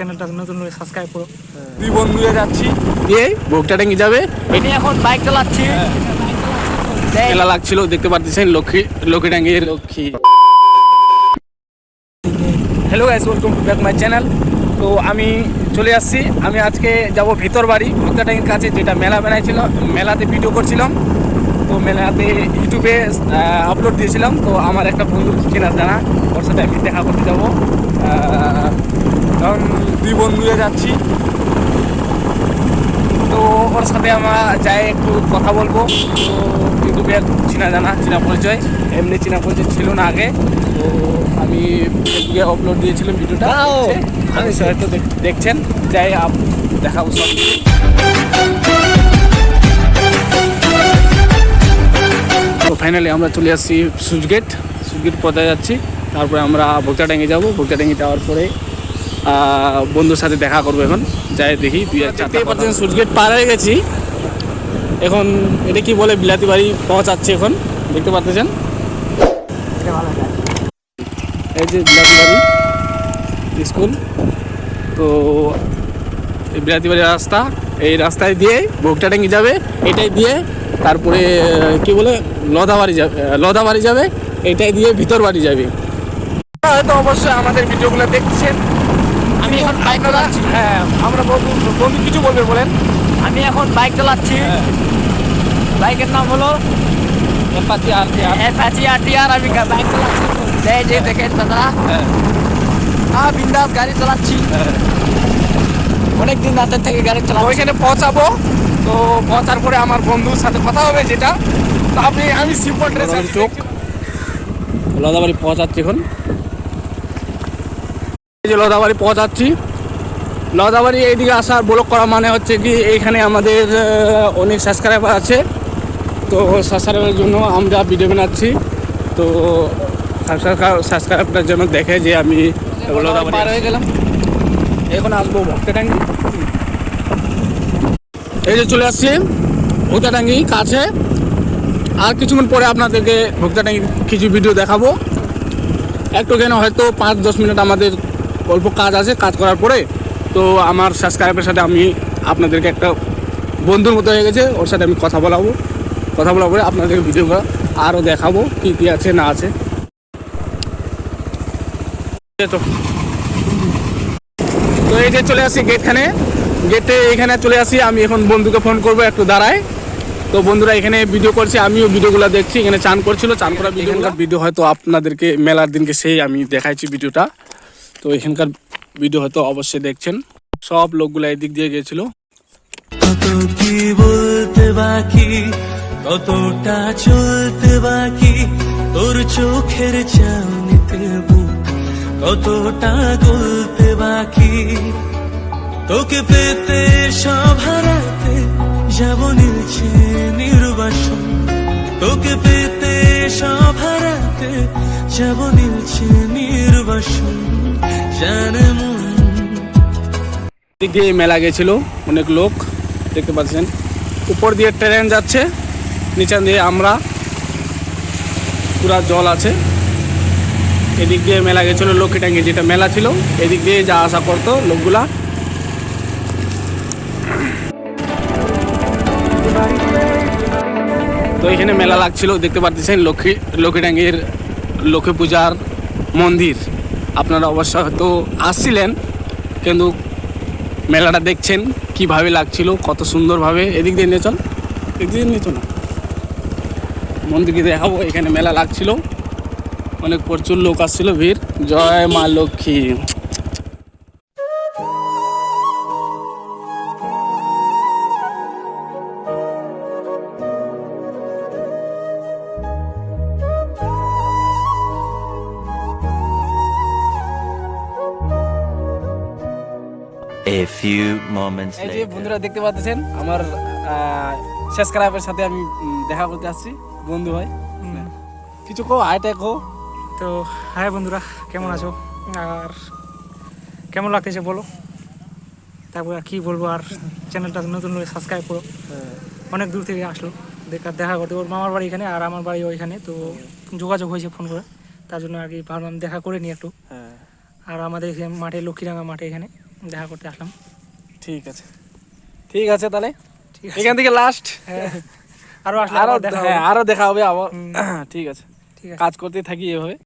চ্যানেলটা নতুন হলে সাবস্ক্রাইব করো। দুই বন্ধুয়ে যাচ্ছি। দিয়ে ভোগটা ডেঙ্গি যাবে? আমি এখন বাইক চালাচ্ছি। মেলা লাগছিল দেখতে পাচ্ছেন Lakshmi Lakshmi ডাঙ্গির Lakshmi. Hello guys welcome to back my channel তো আমি চলে আসছি। আমি আজকে যাব ভিতর বাড়ি ভোক্তা ট্যাঙ্কির কাছে যেটা মেলা বানাইছিল মেলাতে ভিডিও করছিলাম। তো মেলাতে ইউটিউবে আপলোড দিয়েছিলাম। তো আমার একটা বন্ধু চেনা জানা ওর সাথে আমি দেখা করতে যাব। দুই বন্ধুয়ে যাচ্ছি। তো ওর সাথে আমরা যাই একটু কথা বলব। তো ইউটিউবে চেনা জানা চেনা পরিচয় এমনি চেনা পরিচয় ছিল না আগে। তো আমি ফেসবুকে আপলোড দিয়েছিলাম ভিডিওটা। আমি হয়তো দেখ- দেখছেন। যাই আপ দেখাবো সব তো ফাইনালি আমরা চলে আসছি সুইচগেট সুইচগেট পথে যাচ্ছি। তারপরে আমরা ভোক্তাডাঙ্গি যাব। ভোক্তাডাঙ্গি যাওয়ার পরে বন্ধুর সাথে দেখা করব এখন। যাই দেখি দুই হাজার চারটে পার্সেন্ট সুইচগেট পার হয়ে গেছি। এখন এটা কি বলে বিলাতি বাড়ি পৌঁছাচ্ছে এখন দেখতে পাচ্ছেন এই যে বিলাতি বাড়ি স্কুল। তো এই বিলাতি বাড়ির রাস্তা এই রাস্তায় দিয়ে ভোগটা ভোগটাডাঙ্গি যাবে এটাই দিয়ে তারপরে কি বলে লদা বাড়ি যাবে লদা বাড়ি যাবে এটাই দিয়ে ভিতর বাড়ি যাবে। হয়তো অবশ্যই আমাদের ভিডিওগুলো দেখছেন। আমি এখন বাইক চালাচ্ছি। হ্যাঁ আমরা বন্ধু বন্ধু কিছু বলবে বলেন। আমি এখন বাইক চালাচ্ছি। বাইকের নাম হলো এপাচি আর কি আর অ্যাপাচি আরটিআর আমি বাইক চালাচ্ছি। এই যে দেখেন দাদা। হ্যাঁ। হ্যাঁ বিন্দাস গাড়ি চালাচ্ছি। অনেক দিন রাতের থেকে গাড়ি চালাচ্ছি। ওইখানে পৌঁছাবো। তো পৌঁছার পরে আমার বন্ধুর সাথে কথা হবে যেটা। তো আপনি আমি সিম্পল ড্রেস চোখ লদাবাড়ি পৌঁছাচ্ছি এখন। যে লদাবাড়ি পৌঁছাচ্ছি। লদাবাড়ি এইদিকে আসার ব্লক করা মানে হচ্ছে কি এইখানে আমাদের অনেক সাবস্ক্রাইবার আছে। তো সাবস্ক্রাইবারের জন্য আমরা ভিডিও বানাচ্ছি। তো সাবস্ক্রাইবারটার জন্য দেখে যে আমি লদাবাড়ি হয়ে গেলাম। এখন আসব ভক্তটাঙ্গি এই যে চলে আসছি ভক্তটাঙ্গি কাছে। আর কিছুক্ষণ পরে আপনাদেরকে ভক্তটাঙ্গি কিছু ভিডিও দেখাবো। একটু কেন হয়তো পাঁচ দশ মিনিট আমাদের অল্প কাজ আছে কাজ করার পরে তো আমার সাবস্ক্রাইবের সাথে আমি আপনাদেরকে একটা বন্ধুর মতো হয়ে গেছে ওর সাথে আমি কথা বলাবো। কথা বলার পরে আপনাদের ভিডিওগুলো আরও দেখাবো কী কী আছে না আছে। তো। তো এই যে চলে আসি গেটখানে। গেটে এখানে চলে আসি আমি এখন বন্ধুকে ফোন করব একটু দাঁড়ায়। তো বন্ধুরা এখানে ভিডিও করছে আমিও ভিডিওগুলো দেখছি এখানে চান করছিল চান করা এখানকার ভিডিও হয়তো আপনাদেরকে মেলার দিনকে সেই আমি দেখাইছি ভিডিওটা তো এখানকার ভিডিও হয়তো অবশ্যই দেখছেন। সব লোকগুলো এদিক দিয়ে গিয়েছিল কত কি বলতে বাকি, কতটা চলতে বাকি, তোর চোখের চাউনিতে বুক কতটা গলতে বাকি? তোকে পেতে সব হারাতে যাব নিলছে নির্বাসন। তোকে পেতে সব হারাতে যাব নিলছে নির্বাসন। দিয়ে মেলা গেছিল, অনেক লোক দেখতে পাচ্ছেন। উপর দিয়ে ট্রেন যাচ্ছে নিচান দিয়ে আমরা, পুরা জল আছে। এদিক দিয়ে মেলা গেছিল লক্ষ্মীটাঙ্গি যেটা মেলা ছিল, এদিক দিয়ে যা আসা করতো লোকগুলা। তো এখানে মেলা লাগছিল, দেখতে পাচ্ছেন লক্ষ্মী লক্ষ্মী লক্ষ্মীটাঙ্গির লক্ষ্মী পূজার মন্দির। আপনারা অবশ্য হয়তো আসছিলেন, কিন্তু মেলাটা দেখছেন, কীভাবে লাগছিল, কত সুন্দরভাবে। এদিক দিয়ে নিয়ে চল, এদিক দিয়ে নিয়ে চল। মন্দিরকে দেখাবো, এখানে মেলা লাগছিল। অনেক প্রচুর লোক আসছিল, ভিড়। জয় মা লক্ষ্মী। Few moments এই যে বন্ধুরা দেখতে পাচ্ছেন আমার সাবস্ক্রাইবের সাথে আমি দেখা করতে আসছি বন্ধু ভাই। কিছু কো হাইটাই কো তো হাই বন্ধুরা কেমন আছো? আর কেমন লাগতেছে বলো? তারপর আর কি বলব আর চ্যানেলটা নতুন হলে সাবস্ক্রাইব করো। অনেক দূর থেকে আসলো। দেখা দেখা করতে ওর মামার বাড়ি এখানে আর আমার বাড়ি ওইখানে তো যোগাযোগ হয়েছে ফোন করে। তার জন্য আর কি ভাবলাম দেখা করে নিই একটু। হ্যাঁ। আর আমাদের এখানে মাঠে লক্ষ্মীরাঙ্গা মাঠে এখানে দেখা করতে আসলাম। ঠিক আছে। ঠিক আছে তাহলে? এখান থেকে লাস্ট হ্যাঁ। আরও আরও হ্যাঁ আরও দেখা হবে আবার। ঠিক আছে। ঠিক আছে। কাজ করতে থাকি এভাবে।